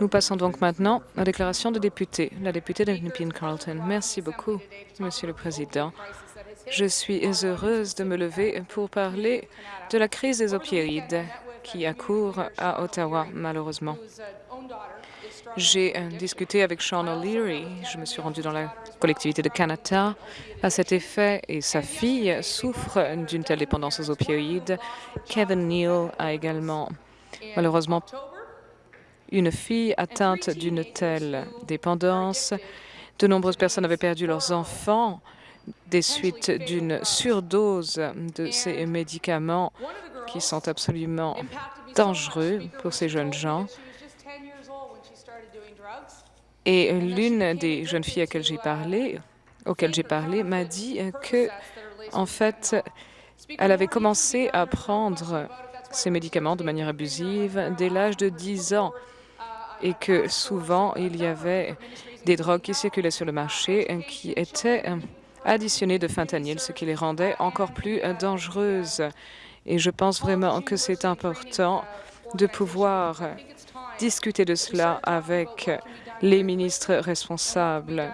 Nous passons donc maintenant aux déclarations de députés. La députée de Nepean-Carleton. Merci beaucoup, Monsieur le Président. Je suis heureuse de me lever pour parler de la crise des opioïdes qui accourt à Ottawa, malheureusement. J'ai euh, discuté avec Sean O'Leary. Je me suis rendue dans la collectivité de Canada à cet effet et sa fille souffre d'une telle dépendance aux opioïdes. Kevin Neal a également malheureusement une fille atteinte d'une telle dépendance. De nombreuses personnes avaient perdu leurs enfants des suites d'une surdose de ces médicaments qui sont absolument dangereux pour ces jeunes gens. Et l'une des jeunes filles auxquelles j'ai parlé m'a dit que, en fait, elle avait commencé à prendre ces médicaments de manière abusive dès l'âge de 10 ans et que souvent il y avait des drogues qui circulaient sur le marché qui étaient additionnées de fentanyl, ce qui les rendait encore plus dangereuses. Et je pense vraiment que c'est important de pouvoir discuter de cela avec les ministres responsables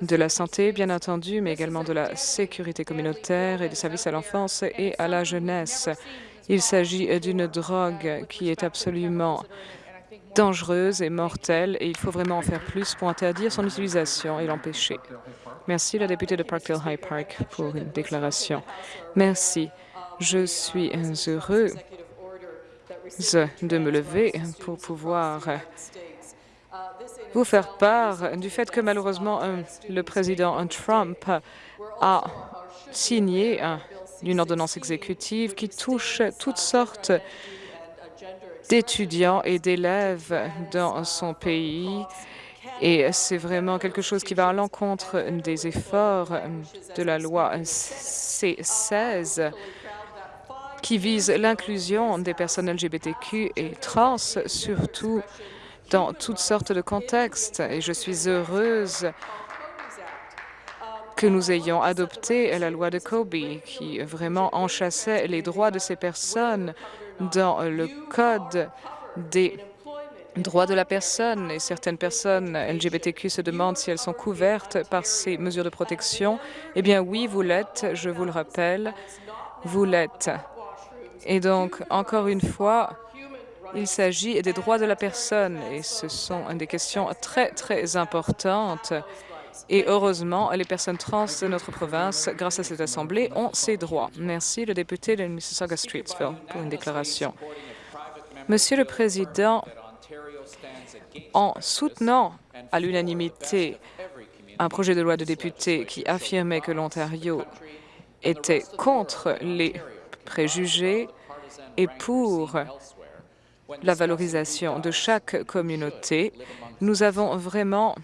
de la santé, bien entendu, mais également de la sécurité communautaire et des services à l'enfance et à la jeunesse. Il s'agit d'une drogue qui est absolument dangereuse et mortelle et il faut vraiment en faire plus pour interdire son utilisation et l'empêcher. Merci, la députée de Parkdale High Park, pour une déclaration. Merci. Je suis heureux de me lever pour pouvoir vous faire part du fait que malheureusement le président Trump a signé une ordonnance exécutive qui touche toutes sortes d'étudiants et d'élèves dans son pays. Et c'est vraiment quelque chose qui va à l'encontre des efforts de la loi C-16 qui vise l'inclusion des personnes LGBTQ et trans, surtout dans toutes sortes de contextes. Et je suis heureuse que nous ayons adopté la loi de Kobe, qui vraiment enchassait les droits de ces personnes dans le Code des droits de la personne et certaines personnes LGBTQ se demandent si elles sont couvertes par ces mesures de protection. Eh bien oui, vous l'êtes, je vous le rappelle, vous l'êtes. Et donc, encore une fois, il s'agit des droits de la personne et ce sont des questions très, très importantes. Et heureusement, les personnes trans de notre province, grâce à cette Assemblée, ont ces droits. Merci, le député de Mississauga-Streetsville, pour une déclaration. Monsieur le Président, en soutenant à l'unanimité un projet de loi de député qui affirmait que l'Ontario était contre les préjugés et pour la valorisation de chaque communauté, nous avons vraiment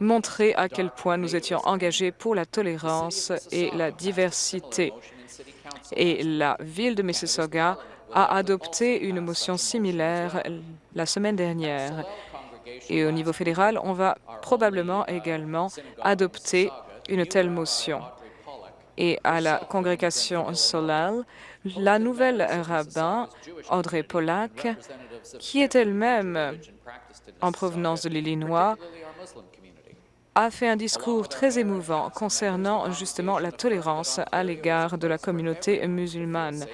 montré à quel point nous étions engagés pour la tolérance et la diversité. Et la ville de Mississauga a adopté une motion similaire la semaine dernière. Et au niveau fédéral, on va probablement également adopter une telle motion. Et à la congrégation Solal, la nouvelle rabbin, Audrey Pollack, qui est elle-même en provenance de l'Illinois, a fait un discours très émouvant concernant justement la tolérance à l'égard de la communauté musulmane.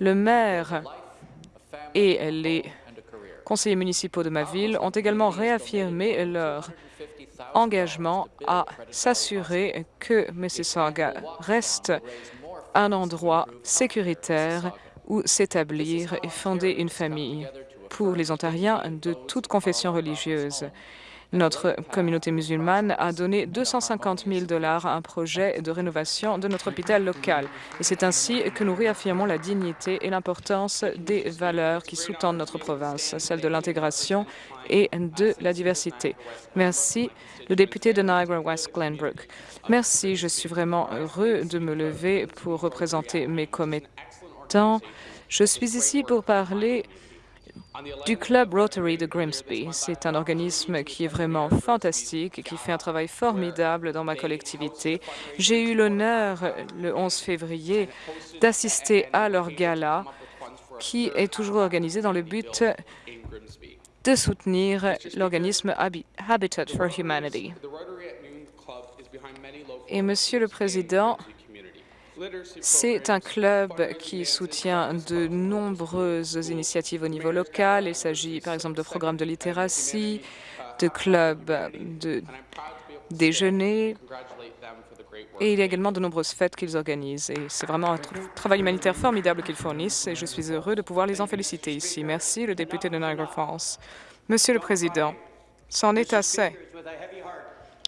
Le maire et les conseillers municipaux de ma ville ont également réaffirmé leur engagement à s'assurer que Mississauga reste un endroit sécuritaire où s'établir et fonder une famille pour les Ontariens de toute confession religieuse. Notre communauté musulmane a donné 250 000 dollars à un projet de rénovation de notre hôpital local. Et c'est ainsi que nous réaffirmons la dignité et l'importance des valeurs qui sous-tendent notre province, celle de l'intégration et de la diversité. Merci, le député de Niagara-West Glenbrook. Merci, je suis vraiment heureux de me lever pour représenter mes commettants. Je suis ici pour parler du Club Rotary de Grimsby. C'est un organisme qui est vraiment fantastique et qui fait un travail formidable dans ma collectivité. J'ai eu l'honneur, le 11 février, d'assister à leur gala qui est toujours organisé dans le but de soutenir l'organisme Habitat for Humanity. Et Monsieur le Président, c'est un club qui soutient de nombreuses initiatives au niveau local. Il s'agit par exemple de programmes de littératie, de clubs de déjeuner, et il y a également de nombreuses fêtes qu'ils organisent. Et c'est vraiment un travail humanitaire formidable qu'ils fournissent et je suis heureux de pouvoir les en féliciter ici. Merci, le député de Niagara Falls. Monsieur le Président, c'en est assez.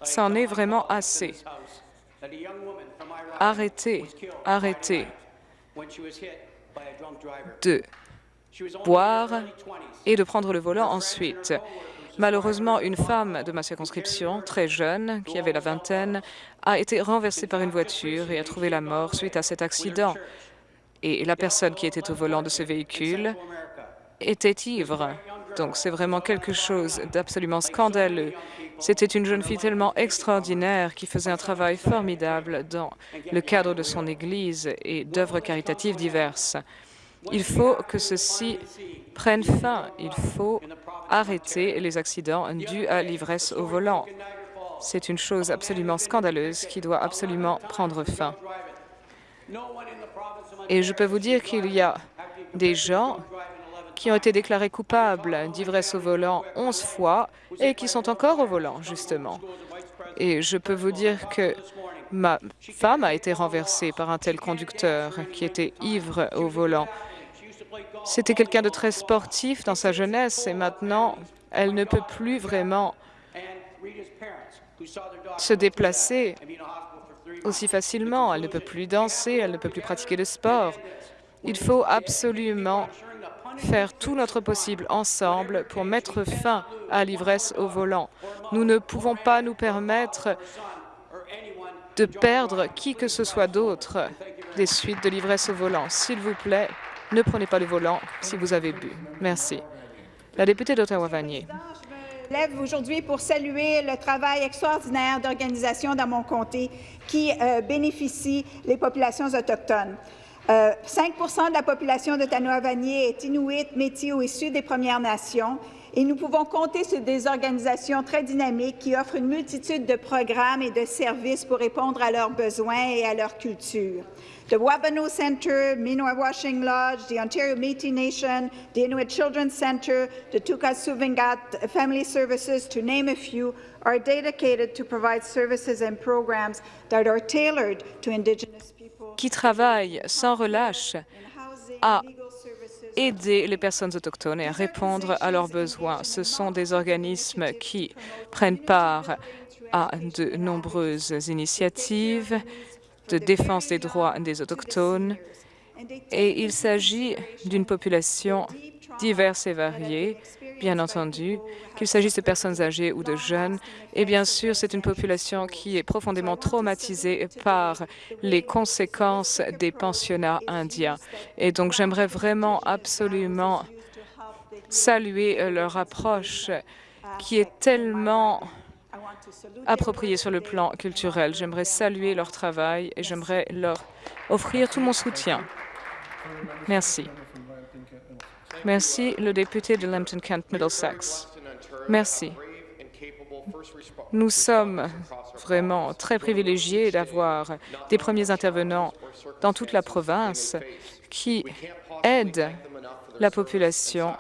C'en est vraiment assez. Arrêtez, arrêtez de boire et de prendre le volant ensuite. Malheureusement, une femme de ma circonscription, très jeune, qui avait la vingtaine, a été renversée par une voiture et a trouvé la mort suite à cet accident. Et la personne qui était au volant de ce véhicule était ivre. Donc c'est vraiment quelque chose d'absolument scandaleux. C'était une jeune fille tellement extraordinaire qui faisait un travail formidable dans le cadre de son Église et d'œuvres caritatives diverses. Il faut que ceci prenne fin. Il faut arrêter les accidents dus à l'ivresse au volant. C'est une chose absolument scandaleuse qui doit absolument prendre fin. Et je peux vous dire qu'il y a des gens qui ont été déclarés coupables d'ivresse au volant 11 fois et qui sont encore au volant, justement. Et je peux vous dire que ma femme a été renversée par un tel conducteur qui était ivre au volant. C'était quelqu'un de très sportif dans sa jeunesse et maintenant, elle ne peut plus vraiment se déplacer aussi facilement. Elle ne peut plus danser, elle ne peut plus pratiquer de sport. Il faut absolument faire tout notre possible ensemble pour mettre fin à l'ivresse au volant. Nous ne pouvons pas nous permettre de perdre qui que ce soit d'autre des suites de l'ivresse au volant. S'il vous plaît, ne prenez pas le volant si vous avez bu. Merci. La députée d'Ottawa-Vanier. Je lève aujourd'hui pour saluer le travail extraordinaire d'organisations dans mon comté qui euh, bénéficient les populations autochtones. 5% euh, de la population d'Ottawa-Vanier est inuit, métis ou issue des Premières Nations et nous pouvons compter sur des organisations très dynamiques qui offrent une multitude de programmes et de services pour répondre à leurs besoins et à leur culture. The Wabano Centre, Minoa-Washing Lodge, the Ontario Métis Nation, the Inuit Children's Centre, the Tukas Family Services, to name a few, are dedicated to provide services and programs that are tailored to Indigenous. Qui travaillent sans relâche à aider les personnes autochtones et à répondre à leurs besoins. Ce sont des organismes qui prennent part à de nombreuses initiatives de défense des droits des Autochtones et il s'agit d'une population diverse et variée, bien entendu, qu'il s'agisse de personnes âgées ou de jeunes. Et bien sûr, c'est une population qui est profondément traumatisée par les conséquences des pensionnats indiens. Et donc, j'aimerais vraiment absolument saluer leur approche qui est tellement appropriés sur le plan culturel. J'aimerais saluer leur travail et j'aimerais leur offrir tout mon soutien. Merci. Merci, le député de Lambton-Kent-Middlesex. Merci. Nous sommes vraiment très privilégiés d'avoir des premiers intervenants dans toute la province qui aident la population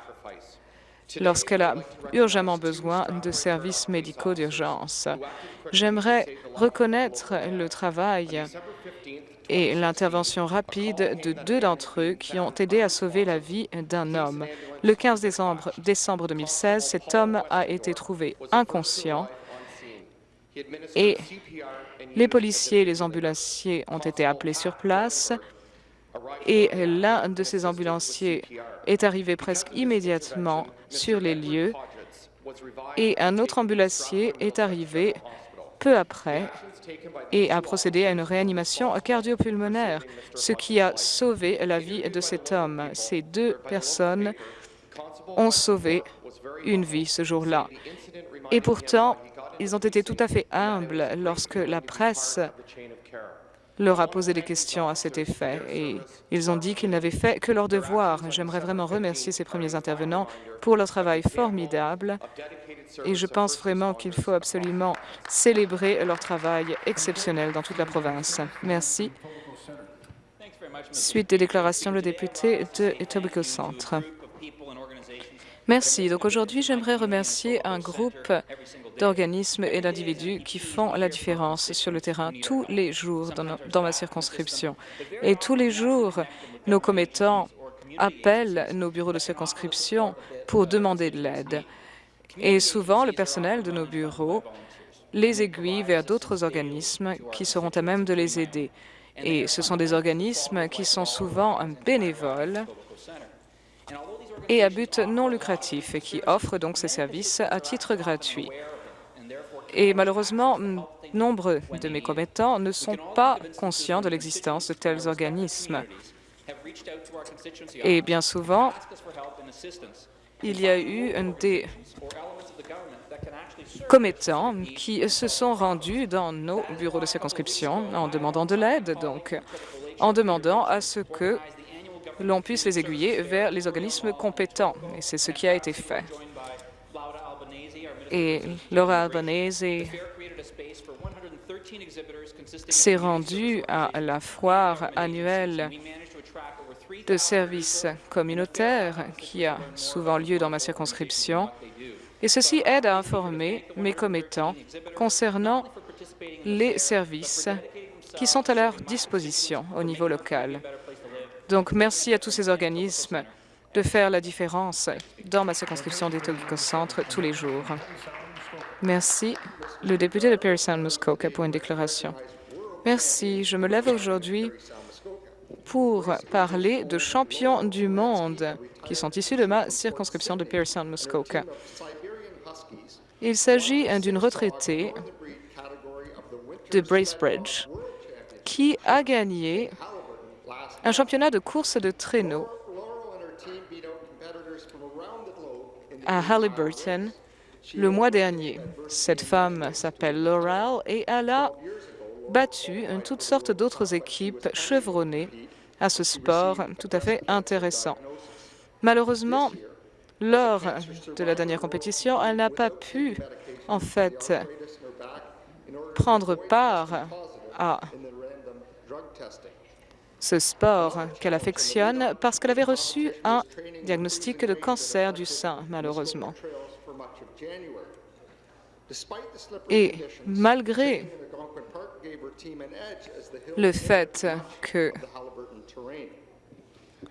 lorsqu'elle a urgemment besoin de services médicaux d'urgence. J'aimerais reconnaître le travail et l'intervention rapide de deux d'entre eux qui ont aidé à sauver la vie d'un homme. Le 15 décembre, décembre 2016, cet homme a été trouvé inconscient et les policiers et les ambulanciers ont été appelés sur place et l'un de ces ambulanciers est arrivé presque immédiatement sur les lieux et un autre ambulancier est arrivé peu après et a procédé à une réanimation cardiopulmonaire, ce qui a sauvé la vie de cet homme. Ces deux personnes ont sauvé une vie ce jour-là. Et pourtant, ils ont été tout à fait humbles lorsque la presse leur a posé des questions à cet effet et ils ont dit qu'ils n'avaient fait que leur devoir. J'aimerais vraiment remercier ces premiers intervenants pour leur travail formidable et je pense vraiment qu'il faut absolument célébrer leur travail exceptionnel dans toute la province. Merci. Suite des déclarations, le député de Etobicoke Centre. Merci. Donc aujourd'hui, j'aimerais remercier un groupe d'organismes et d'individus qui font la différence sur le terrain tous les jours dans, ma circonscription. Et tous les jours, nos commettants appellent nos bureaux de circonscription pour demander de l'aide. Et souvent, le personnel de nos bureaux les aiguille vers d'autres organismes qui seront à même de les aider. Et ce sont des organismes qui sont souvent bénévoles et à but non lucratif et qui offrent donc ces services à titre gratuit. Et malheureusement, nombre de mes commettants ne sont pas conscients de l'existence de tels organismes. Et bien souvent, il y a eu des commettants qui se sont rendus dans nos bureaux de circonscription en demandant de l'aide, donc en demandant à ce que l'on puisse les aiguiller vers les organismes compétents. Et c'est ce qui a été fait. Et Laura Albanese s'est rendue à la foire annuelle de services communautaires qui a souvent lieu dans ma circonscription. Et ceci aide à informer mes commettants concernant les services qui sont à leur disposition au niveau local. Donc, merci à tous ces organismes de faire la différence dans ma circonscription d'Etobicoke Centre tous les jours. Merci. Le député de Perry Muskoka pour une déclaration. Merci. Je me lève aujourd'hui pour parler de champions du monde qui sont issus de ma circonscription de Perry Muskoka. Il s'agit d'une retraitée de Bracebridge qui a gagné un championnat de course de traîneau à Halliburton le mois dernier. Cette femme s'appelle Laurel et elle a battu toutes sortes d'autres équipes chevronnées à ce sport tout à fait intéressant. Malheureusement, lors de la dernière compétition, elle n'a pas pu, en fait, prendre part à ce sport qu'elle affectionne parce qu'elle avait reçu un diagnostic de cancer du sein, malheureusement. Et malgré le fait que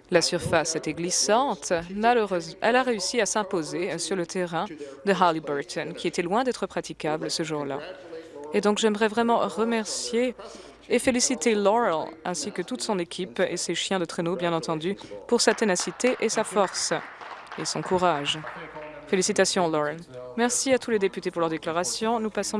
la surface était glissante, malheureusement, elle a réussi à s'imposer sur le terrain de Halliburton, qui était loin d'être praticable ce jour-là. Et donc, j'aimerais vraiment remercier et féliciter Laurel ainsi que toute son équipe et ses chiens de traîneau, bien entendu, pour sa ténacité et sa force et son courage. Félicitations, Laurel. Merci à tous les députés pour leur déclaration. Nous passons